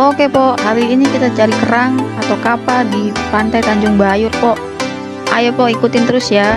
Oke po, hari ini kita cari kerang atau kapal di pantai Tanjung Bayur po. Ayo po, ikutin terus ya.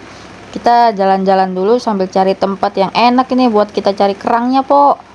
Kita jalan-jalan dulu sambil cari tempat yang enak ini buat kita cari kerangnya po.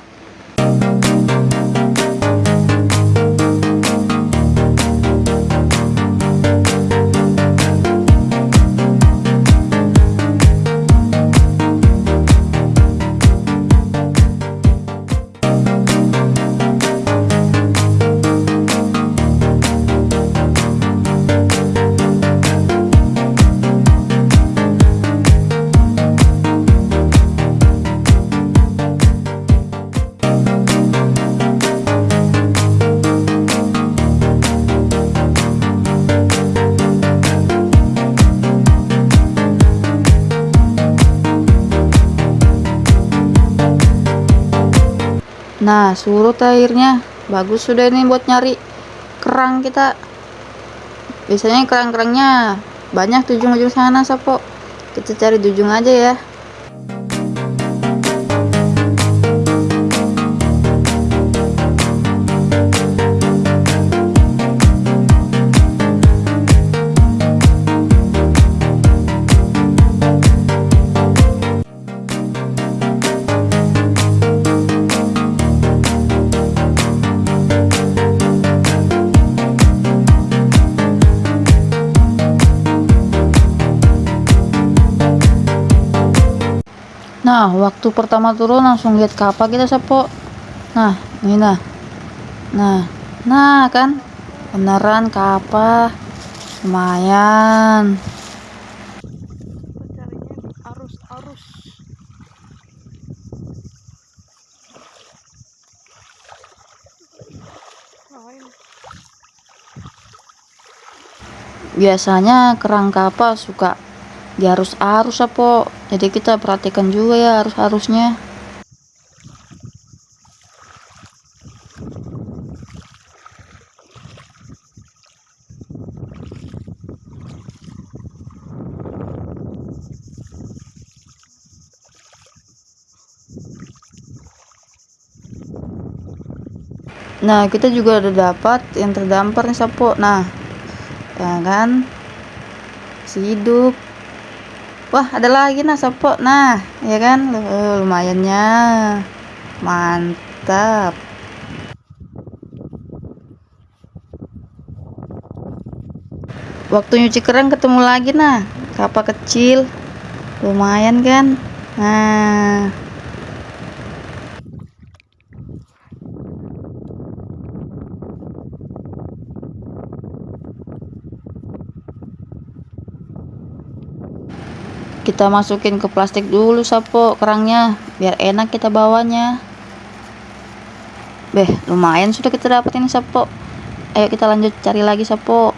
Nah, surut airnya. Bagus sudah ini buat nyari kerang kita. Biasanya kerang-kerangnya banyak di ujung-ujung sana, Sapo. Kita cari di ujung aja ya. Nah, waktu pertama turun langsung lihat kapal kita Sapo. Nah, ini nah. Nah, nah kan beneran kapal lumayan. Biasanya kerang kapal suka di arus-arus Sapo. Jadi kita perhatikan juga ya arus-arusnya. Nah, kita juga ada dapat yang terdampar nih Sapo. Nah, ya kan? Si hidup. Wah, ada lagi nah Sapo. Nah, ya kan? Uh, lumayannya. Mantap. Waktu nyuci kerang ketemu lagi nah. Kapal kecil. Lumayan kan? Nah, kita masukin ke plastik dulu sapo kerangnya biar enak kita bawanya beh lumayan sudah kita dapetin sapo ayo kita lanjut cari lagi sapo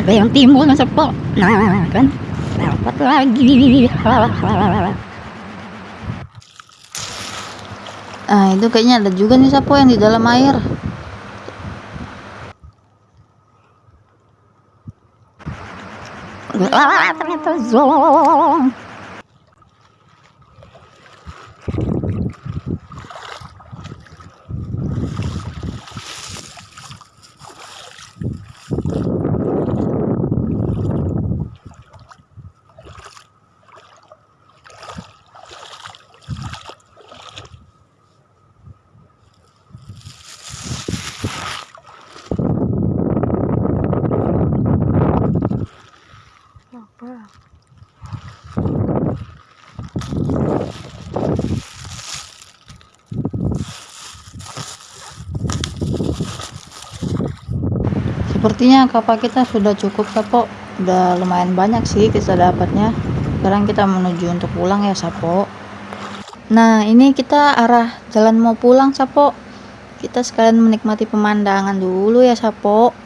Ada yang timbul mas Pok. Nah, kan. Nah, dapat lagi. Nah, itu kayaknya ada juga nih sapo yang di dalam air. Wah, ternyata Sepertinya kapal kita sudah cukup sapo. Udah lumayan banyak sih kita dapatnya. Sekarang kita menuju untuk pulang ya sapo. Nah, ini kita arah jalan mau pulang sapo. Kita sekalian menikmati pemandangan dulu ya sapo.